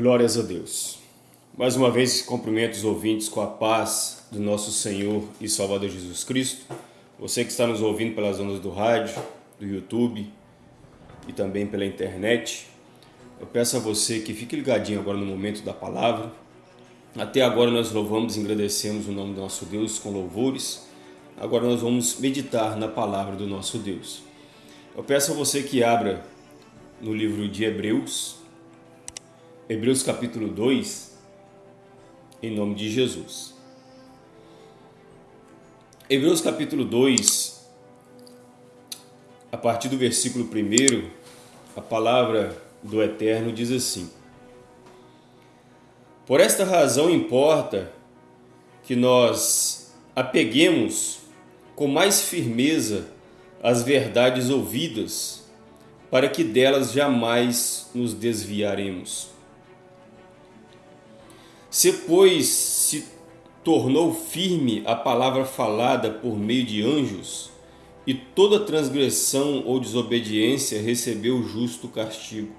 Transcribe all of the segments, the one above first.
Glórias a Deus. Mais uma vez, cumprimento os ouvintes com a paz do nosso Senhor e Salvador Jesus Cristo. Você que está nos ouvindo pelas ondas do rádio, do YouTube e também pela internet, eu peço a você que fique ligadinho agora no momento da palavra. Até agora nós louvamos e agradecemos o nome do nosso Deus com louvores. Agora nós vamos meditar na palavra do nosso Deus. Eu peço a você que abra no livro de Hebreus, Hebreus capítulo 2, em nome de Jesus. Hebreus capítulo 2, a partir do versículo 1, a palavra do Eterno diz assim: Por esta razão importa que nós apeguemos com mais firmeza as verdades ouvidas, para que delas jamais nos desviaremos. Se, pois, se tornou firme a palavra falada por meio de anjos, e toda transgressão ou desobediência recebeu justo castigo.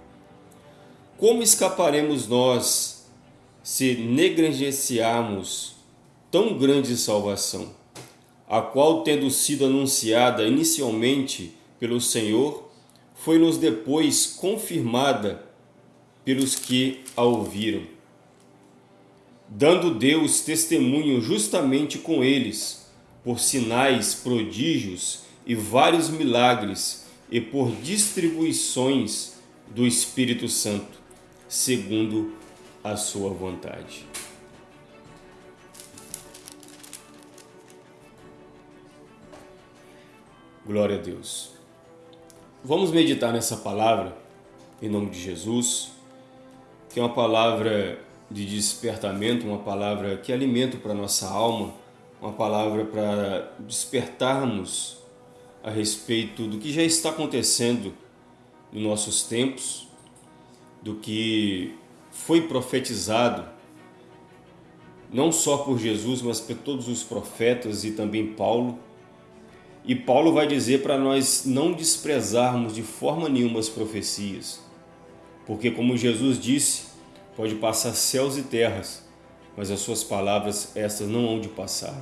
Como escaparemos nós se negligenciarmos tão grande salvação, a qual, tendo sido anunciada inicialmente pelo Senhor, foi-nos depois confirmada pelos que a ouviram? Dando Deus testemunho justamente com eles, por sinais, prodígios e vários milagres, e por distribuições do Espírito Santo, segundo a sua vontade. Glória a Deus. Vamos meditar nessa palavra, em nome de Jesus, que é uma palavra de despertamento, uma palavra que alimenta para nossa alma, uma palavra para despertarmos a respeito do que já está acontecendo nos nossos tempos, do que foi profetizado não só por Jesus, mas por todos os profetas e também Paulo. E Paulo vai dizer para nós não desprezarmos de forma nenhuma as profecias, porque como Jesus disse, Pode passar céus e terras, mas as suas palavras, estas não hão de passar.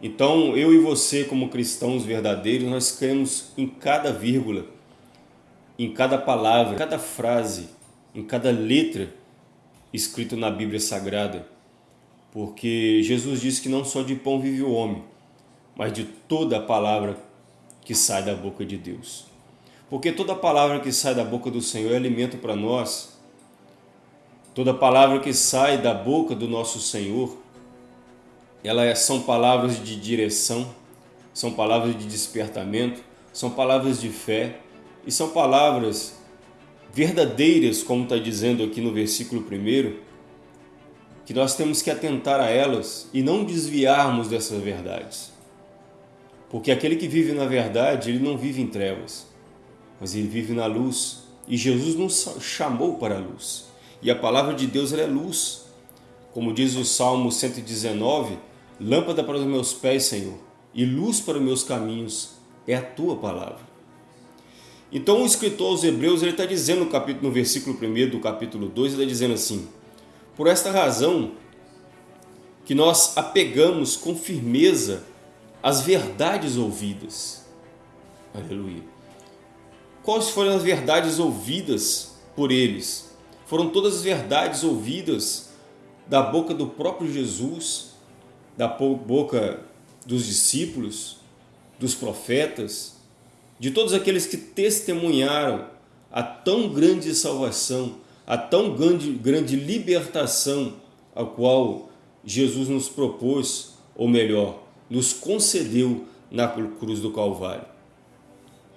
Então, eu e você, como cristãos verdadeiros, nós cremos em cada vírgula, em cada palavra, em cada frase, em cada letra escrito na Bíblia Sagrada. Porque Jesus disse que não só de pão vive o homem, mas de toda a palavra que sai da boca de Deus. Porque toda palavra que sai da boca do Senhor é alimento para nós, Toda palavra que sai da boca do nosso Senhor, elas é, são palavras de direção, são palavras de despertamento, são palavras de fé e são palavras verdadeiras, como está dizendo aqui no versículo 1, que nós temos que atentar a elas e não desviarmos dessas verdades. Porque aquele que vive na verdade, ele não vive em trevas, mas ele vive na luz. E Jesus nos chamou para a luz. E a palavra de Deus é luz. Como diz o Salmo 119, lâmpada para os meus pés, Senhor, e luz para os meus caminhos é a tua palavra. Então o escritor aos Hebreus ele está dizendo no, capítulo, no versículo 1 do capítulo 2, ele está dizendo assim, por esta razão que nós apegamos com firmeza as verdades ouvidas. Aleluia. Quais foram as verdades ouvidas por eles? Foram todas as verdades ouvidas da boca do próprio Jesus, da boca dos discípulos, dos profetas, de todos aqueles que testemunharam a tão grande salvação, a tão grande, grande libertação a qual Jesus nos propôs, ou melhor, nos concedeu na cruz do Calvário.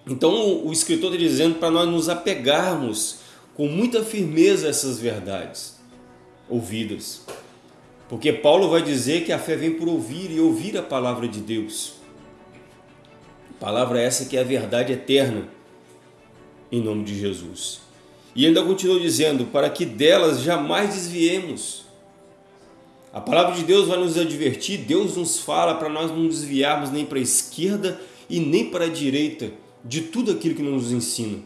Então o escritor está dizendo para nós nos apegarmos com muita firmeza essas verdades ouvidas. Porque Paulo vai dizer que a fé vem por ouvir e ouvir a palavra de Deus. Palavra essa que é a verdade eterna, em nome de Jesus. E ainda continua dizendo, para que delas jamais desviemos. A palavra de Deus vai nos advertir, Deus nos fala para nós não desviarmos nem para a esquerda e nem para a direita de tudo aquilo que nos ensina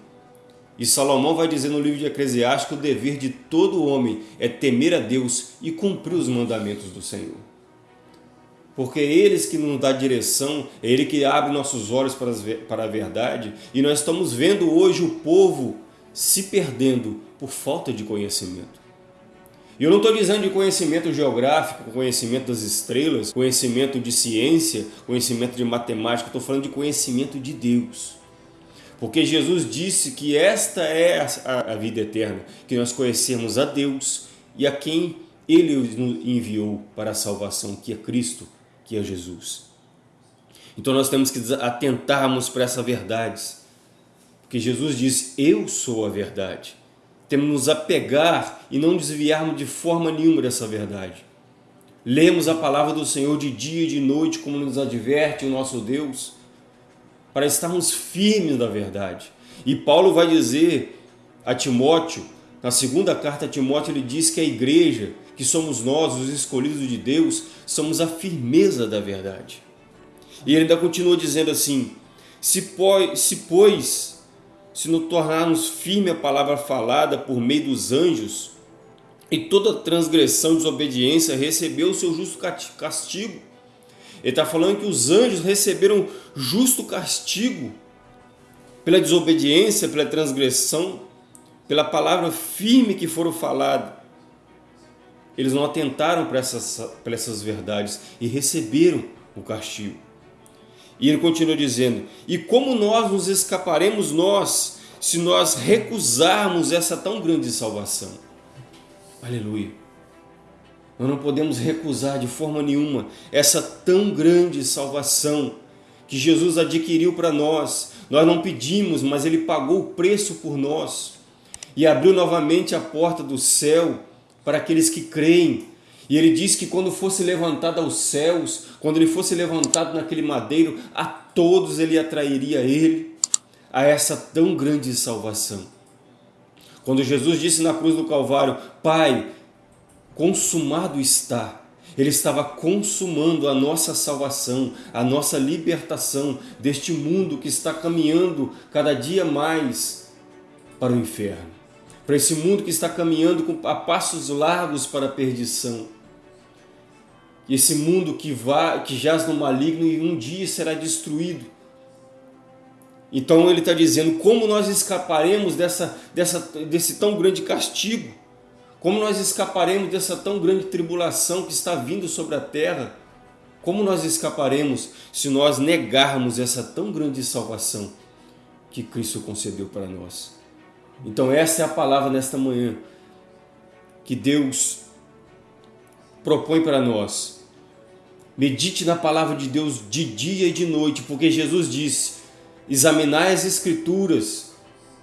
E Salomão vai dizer no livro de Eclesiastes que o dever de todo homem é temer a Deus e cumprir os mandamentos do Senhor. Porque é eles que nos dá direção, é Ele que abre nossos olhos para a verdade. E nós estamos vendo hoje o povo se perdendo por falta de conhecimento. E eu não estou dizendo de conhecimento geográfico, conhecimento das estrelas, conhecimento de ciência, conhecimento de matemática, estou falando de conhecimento de Deus. Porque Jesus disse que esta é a, vida eterna, que nós conhecemos a Deus e a quem Ele nos enviou para a salvação, que é Cristo, que é Jesus. Então nós temos que atentarmos para essa verdade, porque Jesus disse, eu sou a verdade. Temos que nos apegar e não desviarmos de forma nenhuma dessa verdade. Lemos a palavra do Senhor de dia e de noite, como nos adverte o nosso Deus, para estarmos firmes na verdade. E Paulo vai dizer a Timóteo, na segunda carta a Timóteo, ele diz que a igreja, que somos nós, os escolhidos de Deus, somos a firmeza da verdade. E ele ainda continua dizendo assim: se, pois, se, pois, se nos tornarmos firme a palavra falada por meio dos anjos, e toda transgressão, desobediência recebeu o seu justo castigo, ele está falando que os anjos receberam justo castigo pela desobediência, pela transgressão, pela palavra firme que foram faladas. Eles não atentaram para essas, para essas verdades e receberam o castigo. E ele continua dizendo: E como nós nos escaparemos nós se nós recusarmos essa tão grande salvação? Aleluia. Nós não podemos recusar de forma nenhuma essa tão grande salvação que Jesus adquiriu para nós. Nós não pedimos, mas Ele pagou o preço por nós e abriu novamente a porta do céu para aqueles que creem. E ele diz que quando fosse levantado aos céus, quando ele fosse levantado naquele madeiro, a todos ele atrairia ele a essa tão grande salvação. Quando Jesus disse na cruz do Calvário, Pai, consumado está. Ele estava consumando a nossa salvação, a nossa libertação deste mundo que está caminhando cada dia mais para o inferno. Para esse mundo que está caminhando a passos largos para a perdição. Esse mundo que, vai, que jaz no maligno e um dia será destruído. Então ele está dizendo como nós escaparemos dessa, dessa, desse tão grande castigo como nós escaparemos dessa tão grande tribulação que está vindo sobre a terra? Como nós escaparemos se nós negarmos essa tão grande salvação que Cristo concedeu para nós? Então essa é a palavra nesta manhã que Deus propõe para nós. Medite na palavra de Deus de dia e de noite, porque Jesus disse, examinai as escrituras,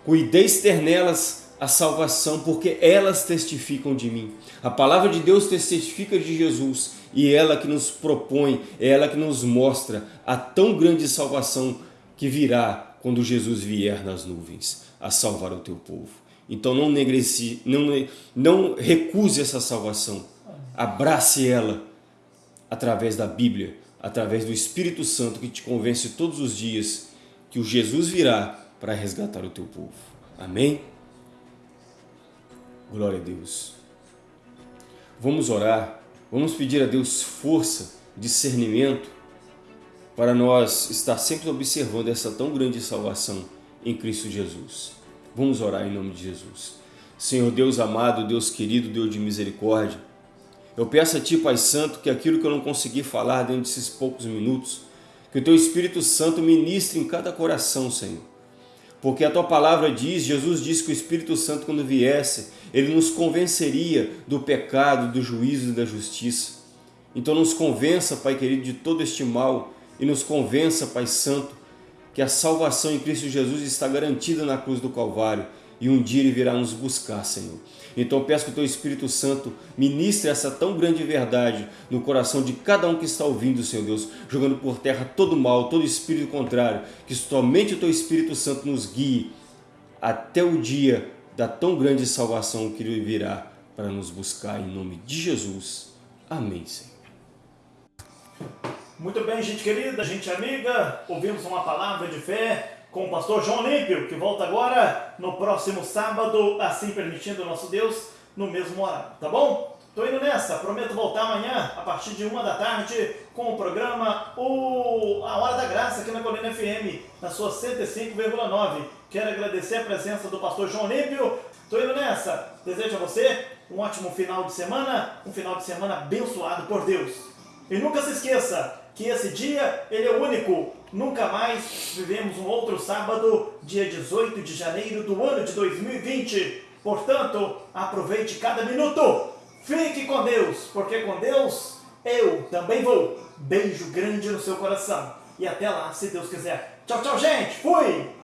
cuideis ter nelas a salvação, porque elas testificam de mim. A palavra de Deus testifica de Jesus e ela que nos propõe, é ela que nos mostra a tão grande salvação que virá quando Jesus vier nas nuvens a salvar o teu povo. Então não negreci, não, não recuse essa salvação. Abrace ela através da Bíblia, através do Espírito Santo que te convence todos os dias que o Jesus virá para resgatar o teu povo. Amém? Glória a Deus. Vamos orar, vamos pedir a Deus força, discernimento, para nós estar sempre observando essa tão grande salvação em Cristo Jesus. Vamos orar em nome de Jesus. Senhor Deus amado, Deus querido, Deus de misericórdia, eu peço a Ti, Pai Santo, que aquilo que eu não consegui falar dentro desses poucos minutos, que o Teu Espírito Santo ministre em cada coração, Senhor porque a tua palavra diz, Jesus disse que o Espírito Santo quando viesse, ele nos convenceria do pecado, do juízo e da justiça. Então nos convença, Pai querido, de todo este mal e nos convença, Pai Santo, que a salvação em Cristo Jesus está garantida na cruz do Calvário e um dia Ele virá nos buscar, Senhor. Então peço que o Teu Espírito Santo ministre essa tão grande verdade no coração de cada um que está ouvindo, Senhor Deus, jogando por terra todo mal, todo espírito contrário, que somente o Teu Espírito Santo nos guie até o dia da tão grande salvação que Ele virá para nos buscar em nome de Jesus. Amém, Senhor. Muito bem, gente querida, gente amiga, ouvimos uma palavra de fé, com o pastor João Olímpio, que volta agora no próximo sábado, assim permitindo nosso Deus, no mesmo horário, tá bom? Tô indo nessa, prometo voltar amanhã, a partir de uma da tarde, com o programa o... A Hora da Graça, aqui na Colina FM, na sua 105,9. Quero agradecer a presença do pastor João Olímpio. Tô indo nessa. Desejo a você um ótimo final de semana, um final de semana abençoado por Deus. E nunca se esqueça que esse dia, ele é único. Nunca mais vivemos um outro sábado, dia 18 de janeiro do ano de 2020. Portanto, aproveite cada minuto. Fique com Deus, porque com Deus eu também vou. Beijo grande no seu coração. E até lá, se Deus quiser. Tchau, tchau, gente. Fui!